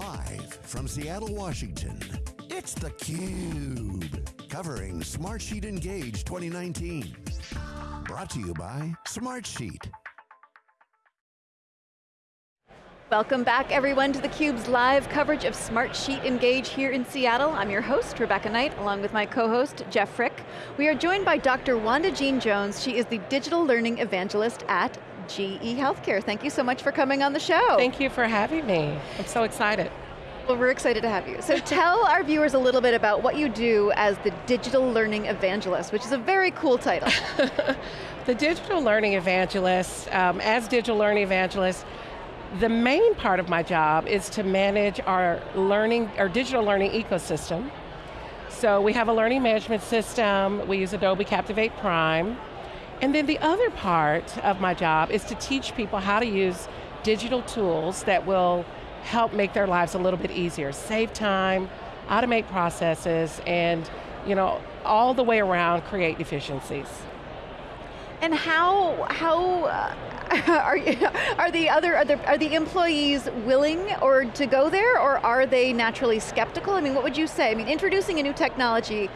Live from Seattle, Washington, it's theCUBE. Covering Smartsheet Engage 2019. Brought to you by Smartsheet. Welcome back everyone to theCUBE's live coverage of Smartsheet Engage here in Seattle. I'm your host, Rebecca Knight, along with my co-host, Jeff Frick. We are joined by Dr. Wanda Jean Jones. She is the Digital Learning Evangelist at GE Healthcare. Thank you so much for coming on the show. Thank you for having me. I'm so excited. Well, we're excited to have you. So tell our viewers a little bit about what you do as the Digital Learning Evangelist, which is a very cool title. the Digital Learning Evangelist, um, as Digital Learning Evangelist, the main part of my job is to manage our learning, our digital learning ecosystem. So we have a learning management system, we use Adobe Captivate Prime, and then the other part of my job is to teach people how to use digital tools that will help make their lives a little bit easier, save time, automate processes, and you know, all the way around create efficiencies. And how, how uh, are, are the other, are the, are the employees willing or to go there or are they naturally skeptical? I mean, what would you say? I mean, introducing a new technology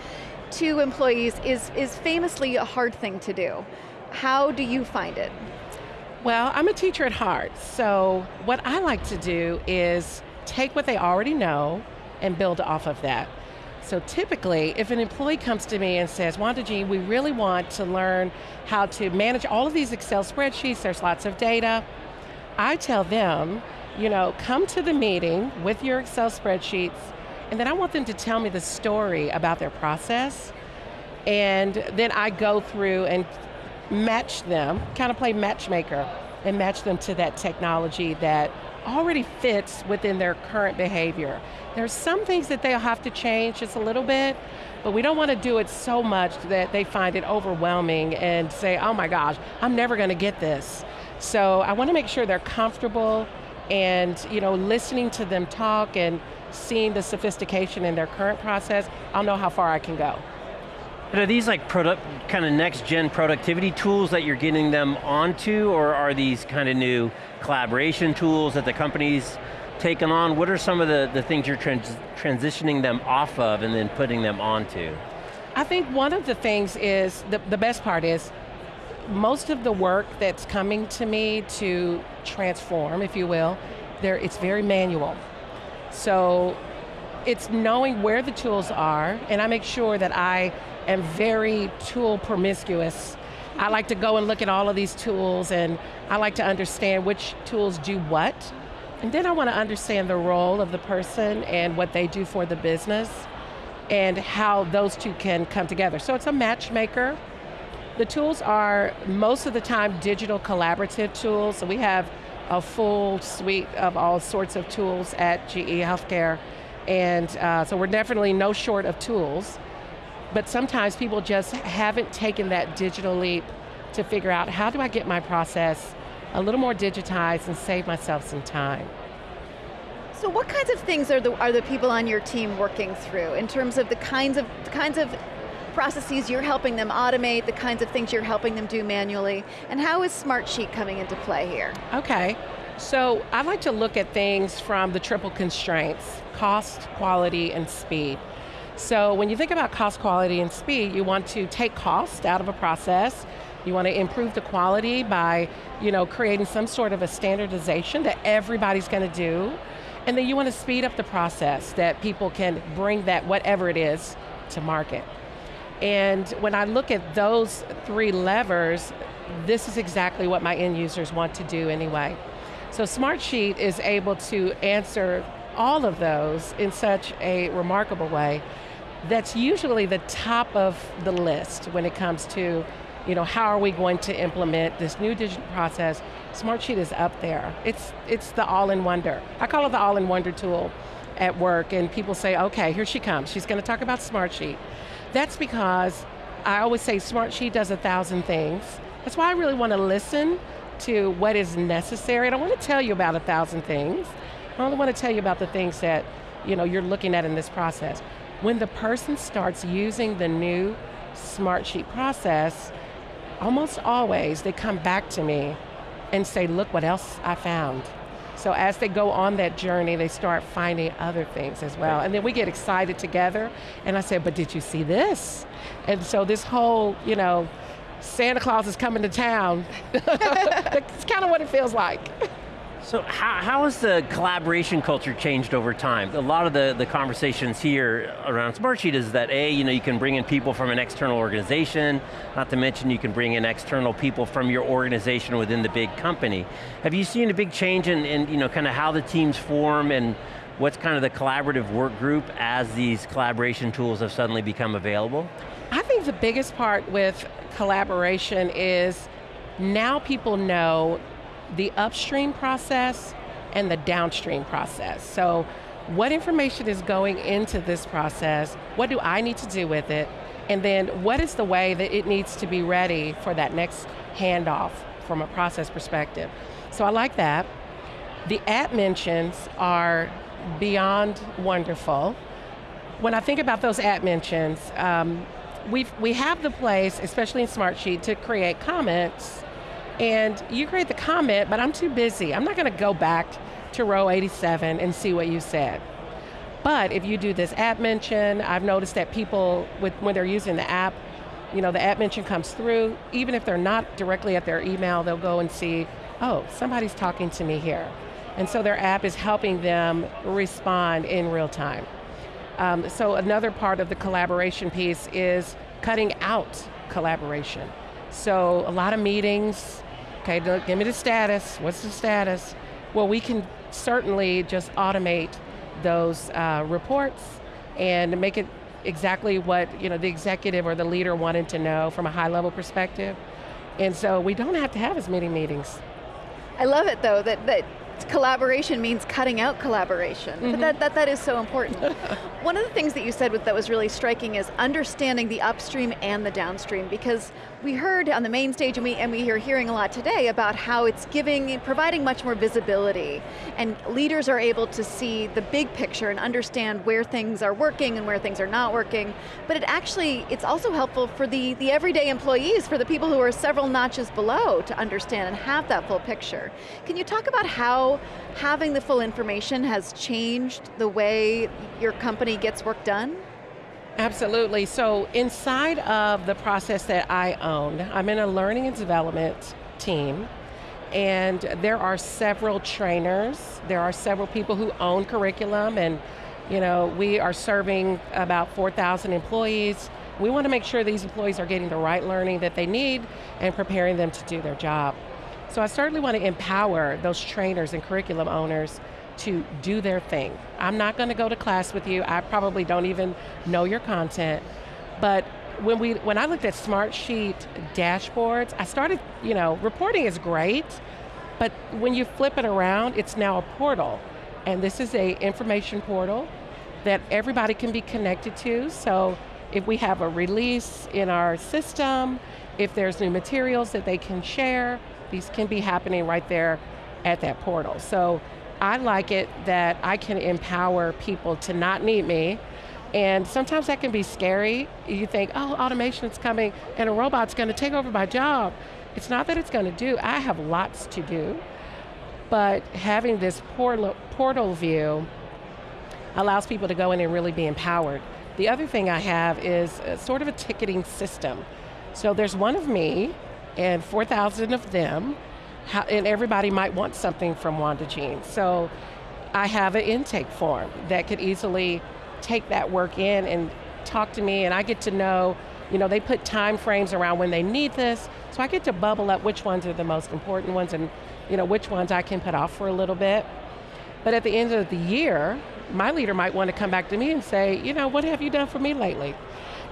to employees is, is famously a hard thing to do. How do you find it? Well, I'm a teacher at heart, so what I like to do is take what they already know and build off of that. So typically, if an employee comes to me and says, Wanda Jean, we really want to learn how to manage all of these Excel spreadsheets, there's lots of data, I tell them, you know, come to the meeting with your Excel spreadsheets, and then I want them to tell me the story about their process, and then I go through and match them, kind of play matchmaker, and match them to that technology that already fits within their current behavior. There's some things that they'll have to change just a little bit, but we don't want to do it so much that they find it overwhelming and say, oh my gosh, I'm never going to get this. So I want to make sure they're comfortable and you know, listening to them talk and seeing the sophistication in their current process, I'll know how far I can go. But are these like product, kind of next gen productivity tools that you're getting them onto, or are these kind of new collaboration tools that the company's taken on? What are some of the, the things you're trans transitioning them off of and then putting them onto? I think one of the things is, the, the best part is, most of the work that's coming to me to transform, if you will, there, it's very manual. So it's knowing where the tools are, and I make sure that I am very tool promiscuous. I like to go and look at all of these tools and I like to understand which tools do what. And then I want to understand the role of the person and what they do for the business and how those two can come together. So it's a matchmaker. The tools are most of the time digital collaborative tools. So we have a full suite of all sorts of tools at GE Healthcare. And uh, so we're definitely no short of tools but sometimes people just haven't taken that digital leap to figure out how do I get my process a little more digitized and save myself some time. So what kinds of things are the, are the people on your team working through in terms of the kinds of, the kinds of processes you're helping them automate, the kinds of things you're helping them do manually, and how is Smartsheet coming into play here? Okay, so I like to look at things from the triple constraints, cost, quality, and speed. So when you think about cost, quality, and speed, you want to take cost out of a process, you want to improve the quality by you know, creating some sort of a standardization that everybody's going to do, and then you want to speed up the process that people can bring that, whatever it is, to market. And when I look at those three levers, this is exactly what my end users want to do anyway. So Smartsheet is able to answer all of those in such a remarkable way that's usually the top of the list when it comes to you know, how are we going to implement this new digital process? Smartsheet is up there. It's, it's the all-in-wonder. I call it the all-in-wonder tool at work and people say, okay, here she comes. She's going to talk about Smartsheet. That's because I always say Smartsheet does a thousand things. That's why I really want to listen to what is necessary. I don't want to tell you about a thousand things. I only want to tell you about the things that you know, you're looking at in this process. When the person starts using the new Smartsheet process, almost always they come back to me and say, look what else I found. So as they go on that journey, they start finding other things as well. Right. And then we get excited together, and I say, but did you see this? And so this whole, you know, Santa Claus is coming to town, that's kind of what it feels like. So how, how has the collaboration culture changed over time? A lot of the, the conversations here around Smartsheet is that A, you know, you can bring in people from an external organization, not to mention you can bring in external people from your organization within the big company. Have you seen a big change in, in you know, kind of how the teams form and what's kind of the collaborative work group as these collaboration tools have suddenly become available? I think the biggest part with collaboration is now people know the upstream process and the downstream process. So what information is going into this process, what do I need to do with it, and then what is the way that it needs to be ready for that next handoff from a process perspective. So I like that. The app mentions are beyond wonderful. When I think about those app mentions, um, we we have the place, especially in Smartsheet, to create comments and you create the comment, but I'm too busy. I'm not going to go back to row 87 and see what you said. But if you do this app mention, I've noticed that people, with, when they're using the app, you know, the app mention comes through, even if they're not directly at their email, they'll go and see, oh, somebody's talking to me here. And so their app is helping them respond in real time. Um, so another part of the collaboration piece is cutting out collaboration. So a lot of meetings, okay, give me the status, what's the status? Well, we can certainly just automate those uh, reports and make it exactly what you know the executive or the leader wanted to know from a high level perspective. And so we don't have to have as many meetings. I love it though, that, that collaboration means cutting out collaboration. Mm -hmm. But that, that, that is so important. One of the things that you said that was really striking is understanding the upstream and the downstream because we heard on the main stage and we, and we are hearing a lot today about how it's giving, providing much more visibility and leaders are able to see the big picture and understand where things are working and where things are not working. But it actually, it's also helpful for the, the everyday employees, for the people who are several notches below to understand and have that full picture. Can you talk about having the full information has changed the way your company gets work done? Absolutely, so inside of the process that I own, I'm in a learning and development team, and there are several trainers, there are several people who own curriculum, and you know, we are serving about 4,000 employees. We want to make sure these employees are getting the right learning that they need and preparing them to do their job. So I certainly want to empower those trainers and curriculum owners to do their thing. I'm not going to go to class with you. I probably don't even know your content. But when we when I looked at Smartsheet dashboards, I started, you know, reporting is great, but when you flip it around, it's now a portal. And this is a information portal that everybody can be connected to. So if we have a release in our system, if there's new materials that they can share, can be happening right there at that portal. So I like it that I can empower people to not need me, and sometimes that can be scary. You think, oh, automation's coming and a robot's going to take over my job. It's not that it's going to do, I have lots to do, but having this portal, portal view allows people to go in and really be empowered. The other thing I have is uh, sort of a ticketing system. So there's one of me and 4,000 of them, how, and everybody might want something from Wanda Jean. So I have an intake form that could easily take that work in and talk to me and I get to know, you know, they put time frames around when they need this, so I get to bubble up which ones are the most important ones and you know, which ones I can put off for a little bit. But at the end of the year, my leader might want to come back to me and say, you know, what have you done for me lately?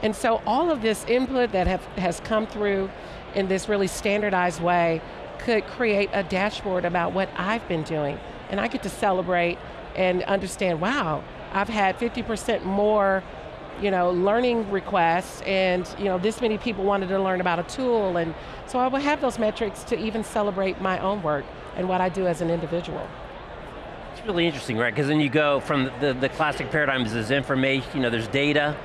And so all of this input that have, has come through in this really standardized way could create a dashboard about what I've been doing. And I get to celebrate and understand, wow, I've had 50% more you know, learning requests and you know, this many people wanted to learn about a tool and so I will have those metrics to even celebrate my own work and what I do as an individual. It's really interesting, right? Because then you go from the, the classic paradigms is information, you know, there's data,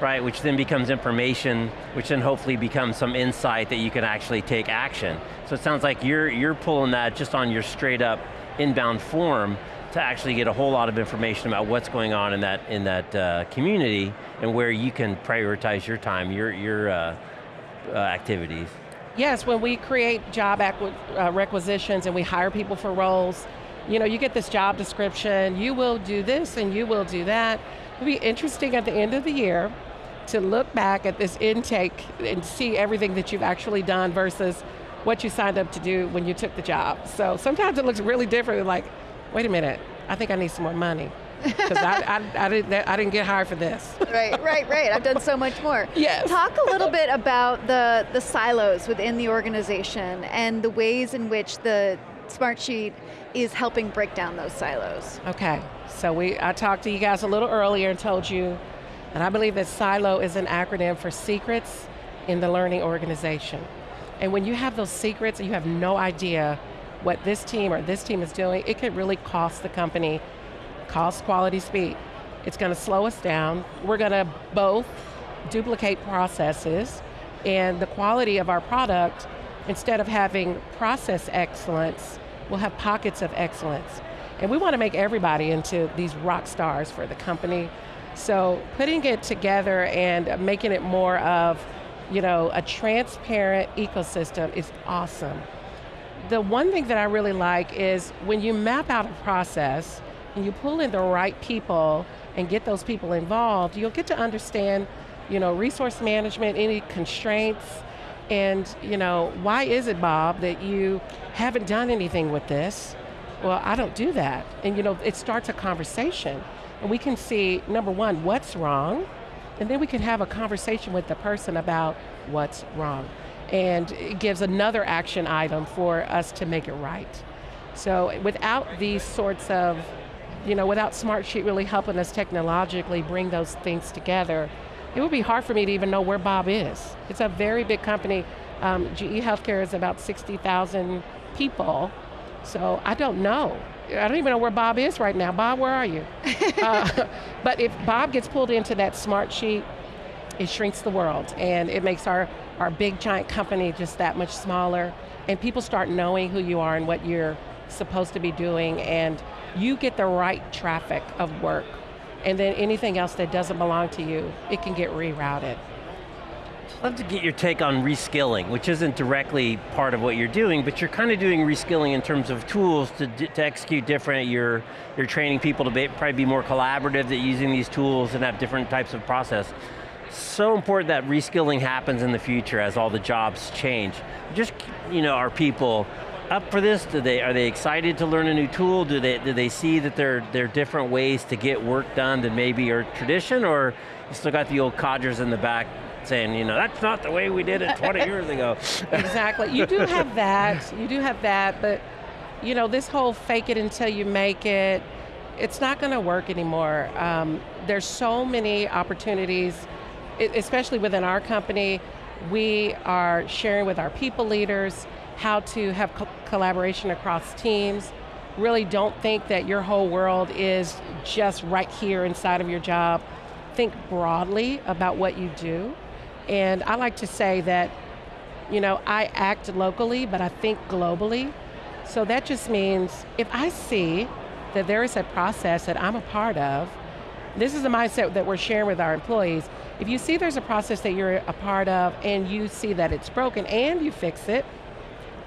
right, which then becomes information, which then hopefully becomes some insight that you can actually take action. So it sounds like you're, you're pulling that just on your straight up inbound form to actually get a whole lot of information about what's going on in that, in that uh, community and where you can prioritize your time, your, your uh, uh, activities. Yes, when we create job uh, requisitions and we hire people for roles, you know, you get this job description, you will do this and you will do that. It'll be interesting at the end of the year to look back at this intake and see everything that you've actually done versus what you signed up to do when you took the job. So sometimes it looks really different, like, wait a minute, I think I need some more money. Because I, I, I, didn't, I didn't get hired for this. right, right, right. I've done so much more. Yes. Talk a little bit about the, the silos within the organization and the ways in which the Smartsheet is helping break down those silos. Okay, so we, I talked to you guys a little earlier and told you, and I believe that SILO is an acronym for secrets in the learning organization. And when you have those secrets and you have no idea what this team or this team is doing, it could really cost the company cost, quality, speed. It's going to slow us down. We're going to both duplicate processes and the quality of our product, instead of having process excellence, we'll have pockets of excellence. And we want to make everybody into these rock stars for the company. So putting it together and making it more of you know, a transparent ecosystem is awesome. The one thing that I really like is when you map out a process and you pull in the right people and get those people involved, you'll get to understand you know, resource management, any constraints, and you know, why is it, Bob, that you haven't done anything with this? Well, I don't do that. And you know, it starts a conversation. And we can see, number one, what's wrong, and then we can have a conversation with the person about what's wrong. And it gives another action item for us to make it right. So without these sorts of, you know, without Smartsheet really helping us technologically bring those things together, it would be hard for me to even know where Bob is. It's a very big company. Um, GE Healthcare is about 60,000 people, so I don't know. I don't even know where Bob is right now. Bob, where are you? uh, but if Bob gets pulled into that Smartsheet, it shrinks the world and it makes our, our big giant company just that much smaller and people start knowing who you are and what you're supposed to be doing and you get the right traffic of work and then anything else that doesn't belong to you, it can get rerouted. I'd love to get your take on reskilling, which isn't directly part of what you're doing, but you're kind of doing reskilling in terms of tools to, to execute different, you're, you're training people to be, probably be more collaborative at using these tools and have different types of process. So important that reskilling happens in the future as all the jobs change. Just, you know, are people up for this? Do they, are they excited to learn a new tool? Do they, do they see that there, there are different ways to get work done than maybe your tradition, or you still got the old codgers in the back saying, you know, that's not the way we did it 20 years ago. exactly, you do have that, you do have that, but you know, this whole fake it until you make it, it's not going to work anymore. Um, there's so many opportunities, especially within our company, we are sharing with our people leaders how to have co collaboration across teams. Really don't think that your whole world is just right here inside of your job. Think broadly about what you do and I like to say that, you know, I act locally, but I think globally. So that just means if I see that there is a process that I'm a part of, this is the mindset that we're sharing with our employees. If you see there's a process that you're a part of and you see that it's broken and you fix it,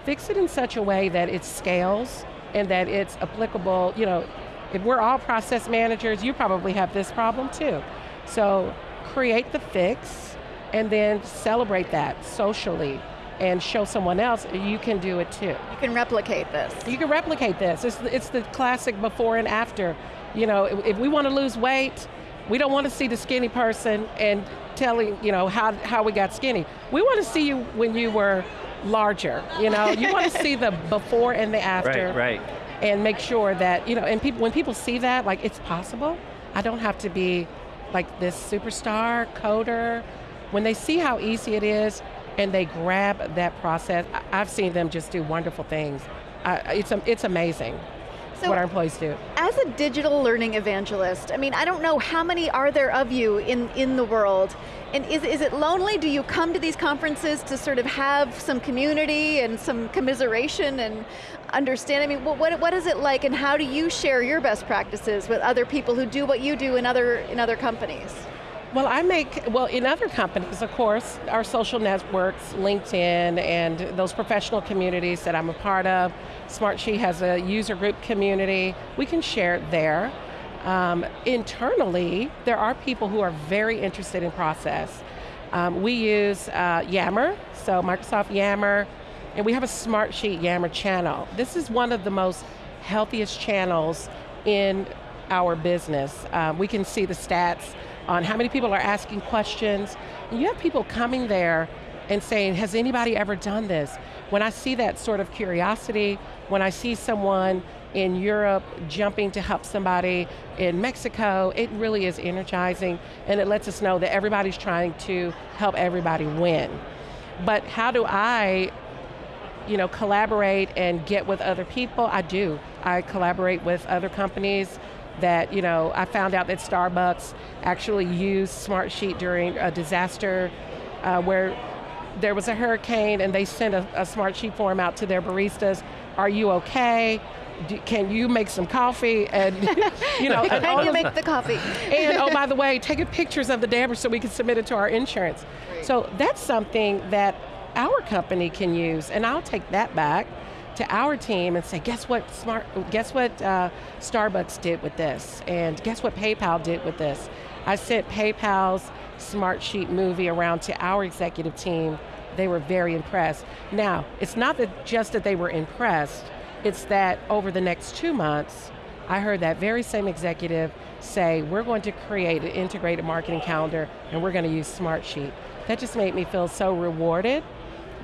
fix it in such a way that it scales and that it's applicable, you know, if we're all process managers, you probably have this problem too. So create the fix, and then celebrate that socially and show someone else you can do it too. You can replicate this. You can replicate this. It's, it's the classic before and after. You know, if, if we want to lose weight, we don't want to see the skinny person and telling, you know, how, how we got skinny. We want to see you when you were larger, you know? you want to see the before and the after. Right, right. And make sure that, you know, and people, when people see that, like it's possible, I don't have to be like this superstar, coder, when they see how easy it is and they grab that process, I've seen them just do wonderful things. it's, it's amazing. So- what our employees do. As a digital learning evangelist, I mean, I don't know how many are there of you in, in the world, and is, is it lonely? Do you come to these conferences to sort of have some community and some commiseration and understand? I mean, what, what, what is it like and how do you share your best practices with other people who do what you do in other, in other companies? Well, I make, well, in other companies, of course, our social networks, LinkedIn, and those professional communities that I'm a part of. Smartsheet has a user group community. We can share it there. Um, internally, there are people who are very interested in process. Um, we use uh, Yammer, so Microsoft Yammer, and we have a Smartsheet Yammer channel. This is one of the most healthiest channels in our business. Um, we can see the stats on how many people are asking questions. And you have people coming there and saying, has anybody ever done this? When I see that sort of curiosity, when I see someone in Europe jumping to help somebody in Mexico, it really is energizing and it lets us know that everybody's trying to help everybody win. But how do I you know, collaborate and get with other people? I do. I collaborate with other companies that, you know, I found out that Starbucks actually used Smartsheet during a disaster uh, where there was a hurricane and they sent a, a Smartsheet form out to their baristas. Are you okay? Do, can you make some coffee? And you know, and Can you of- make the coffee? and oh, by the way, taking pictures of the damage so we can submit it to our insurance. Great. So that's something that our company can use, and I'll take that back to our team and say, guess what? Smart, guess what? Uh, Starbucks did with this, and guess what PayPal did with this. I sent PayPal's Smartsheet movie around to our executive team. They were very impressed. Now, it's not that just that they were impressed. It's that over the next two months, I heard that very same executive say, we're going to create an integrated marketing calendar and we're going to use Smartsheet. That just made me feel so rewarded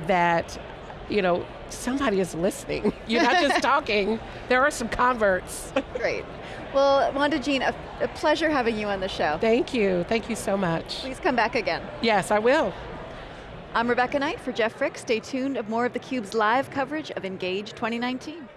that, you know, somebody is listening. You're not just talking, there are some converts. Great. Well, Wanda Jean, a, a pleasure having you on the show. Thank you, thank you so much. Please come back again. Yes, I will. I'm Rebecca Knight for Jeff Frick. Stay tuned of more of theCUBE's live coverage of Engage 2019.